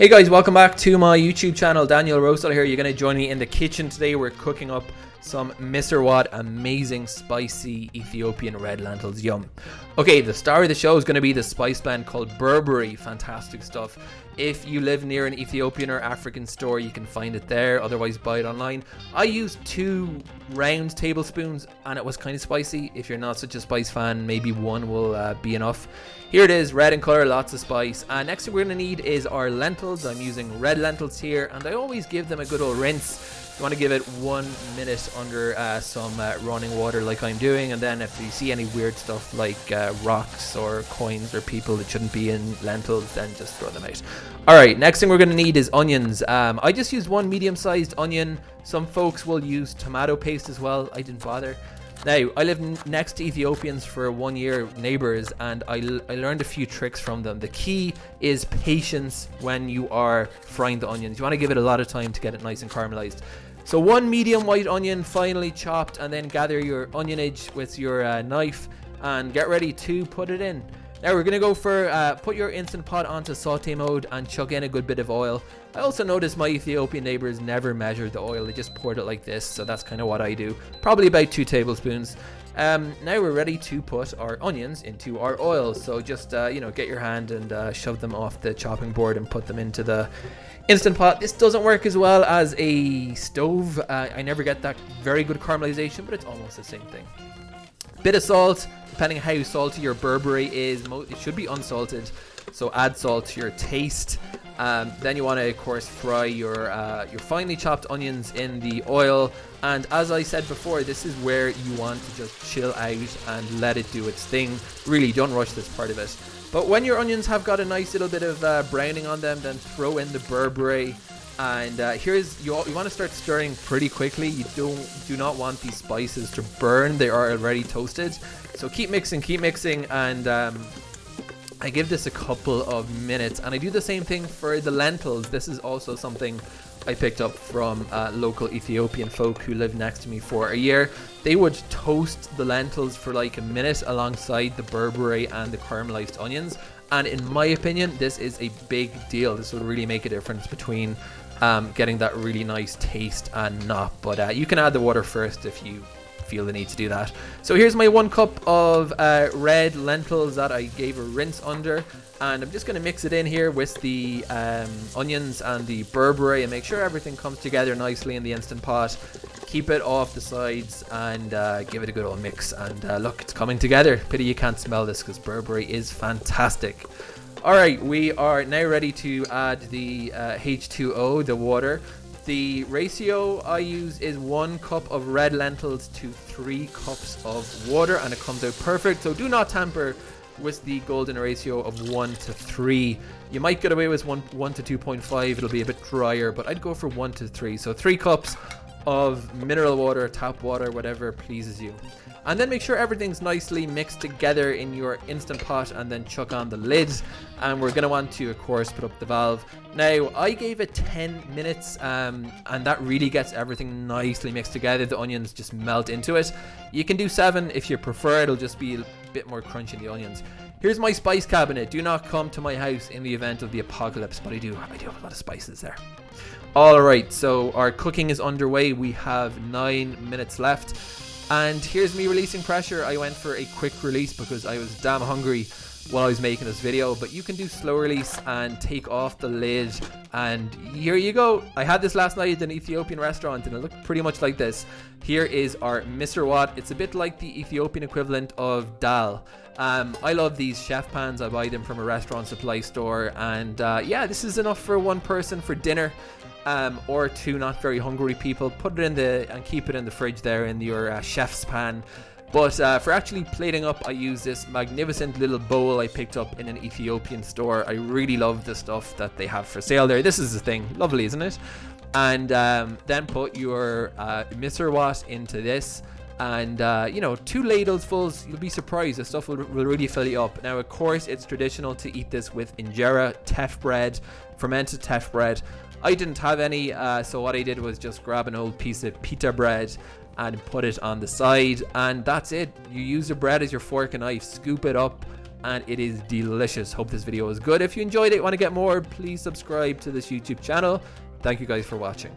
Hey guys, welcome back to my YouTube channel. Daniel Rosal here. You're going to join me in the kitchen today. We're cooking up some Misir Wat amazing spicy Ethiopian red lentils. Yum. Okay, the star of the show is going to be the spice blend called berbere. Fantastic stuff. If you live near an Ethiopian or African store, you can find it there. Otherwise, buy it online. I used two round tablespoons and it was kind of spicy. If you're not such a spice fan, maybe one will uh, be enough. Here it is, red in color, lots of spice. And next thing we're going to need is our lentils. I'm using red lentils here and I always give them a good old rinse. You want to give it one minute under uh, some uh, running water like I'm doing and then if you see any weird stuff like uh, rocks or coins or people that shouldn't be in lentils then just throw them out. Alright, next thing we're going to need is onions. Um, I just used one medium sized onion. Some folks will use tomato paste as well. I didn't bother. Now, I lived next to Ethiopians for one year, neighbors, and I, I learned a few tricks from them. The key is patience when you are frying the onions. You want to give it a lot of time to get it nice and caramelized. So one medium white onion finely chopped and then gather your onionage with your uh, knife and get ready to put it in. Now we're going to go for uh, put your Instant Pot onto saute mode and chuck in a good bit of oil. I also noticed my Ethiopian neighbors never measured the oil, they just poured it like this, so that's kind of what I do. Probably about two tablespoons. Um, now we're ready to put our onions into our oil, so just, uh, you know, get your hand and uh, shove them off the chopping board and put them into the Instant Pot. This doesn't work as well as a stove. Uh, I never get that very good caramelization, but it's almost the same thing. Bit of salt, depending how salty your berbere is, it should be unsalted. So add salt to your taste. Um, then you want to, of course, fry your uh, your finely chopped onions in the oil. And as I said before, this is where you want to just chill out and let it do its thing. Really, don't rush this part of it. But when your onions have got a nice little bit of uh, browning on them, then throw in the berbere. And uh, here's you, you want to start stirring pretty quickly. You don't do not want these spices to burn. They are already toasted. So keep mixing, keep mixing, and um, I give this a couple of minutes. And I do the same thing for the lentils. This is also something I picked up from uh, local Ethiopian folk who lived next to me for a year. They would toast the lentils for like a minute alongside the berbere and the caramelized onions. And in my opinion, this is a big deal. This will really make a difference between um, getting that really nice taste and not. But uh, you can add the water first if you feel the need to do that. So here's my one cup of uh, red lentils that I gave a rinse under. And I'm just going to mix it in here with the um, onions and the berbere and make sure everything comes together nicely in the Instant Pot. Keep it off the sides and uh, give it a good old mix. And uh, look, it's coming together. Pity you can't smell this because berbere is fantastic. Alright, we are now ready to add the uh, H2O, the water. The ratio I use is one cup of red lentils to three cups of water and it comes out perfect. So do not tamper with the golden ratio of 1 to 3. You might get away with 1, 1 to 2.5, it'll be a bit drier, but I'd go for 1 to 3. So 3 cups of mineral water, tap water, whatever pleases you. And then make sure everything's nicely mixed together in your Instant Pot and then chuck on the lid. And we're going to want to, of course, put up the valve. Now, I gave it 10 minutes um, and that really gets everything nicely mixed together. The onions just melt into it. You can do 7 if you prefer. It'll just be bit more crunch in the onions. Here's my spice cabinet. Do not come to my house in the event of the apocalypse, but I do. I do have a lot of spices there. All right, so our cooking is underway. We have nine minutes left. And here's me releasing pressure. I went for a quick release because I was damn hungry while I was making this video. But you can do slow release and take off the lid. And here you go. I had this last night at an Ethiopian restaurant and it looked pretty much like this. Here is our Misir Wat. It's a bit like the Ethiopian equivalent of dal. Um, I love these chef pans. I buy them from a restaurant supply store. And uh, yeah, this is enough for one person for dinner um, or two not very hungry people, put it in the and keep it in the fridge there in your uh, chef's pan. But uh, for actually plating up, I use this magnificent little bowl I picked up in an Ethiopian store. I really love the stuff that they have for sale there. This is the thing, lovely, isn't it? And um, then put your uh, Misir Into this and uh, you know two ladles fulls you'll be surprised the stuff will, will, really fill you up now of course it's traditional to eat this with injera teff bread fermented teff bread I didn't have any, uh, so what I did was just grab an old piece of pita bread and put it on the side, and that's it. You use the bread as your fork and knife, scoop it up, and it is delicious. Hope this video was good. If you enjoyed it, want to get more, please subscribe to this YouTube channel. Thank you guys for watching.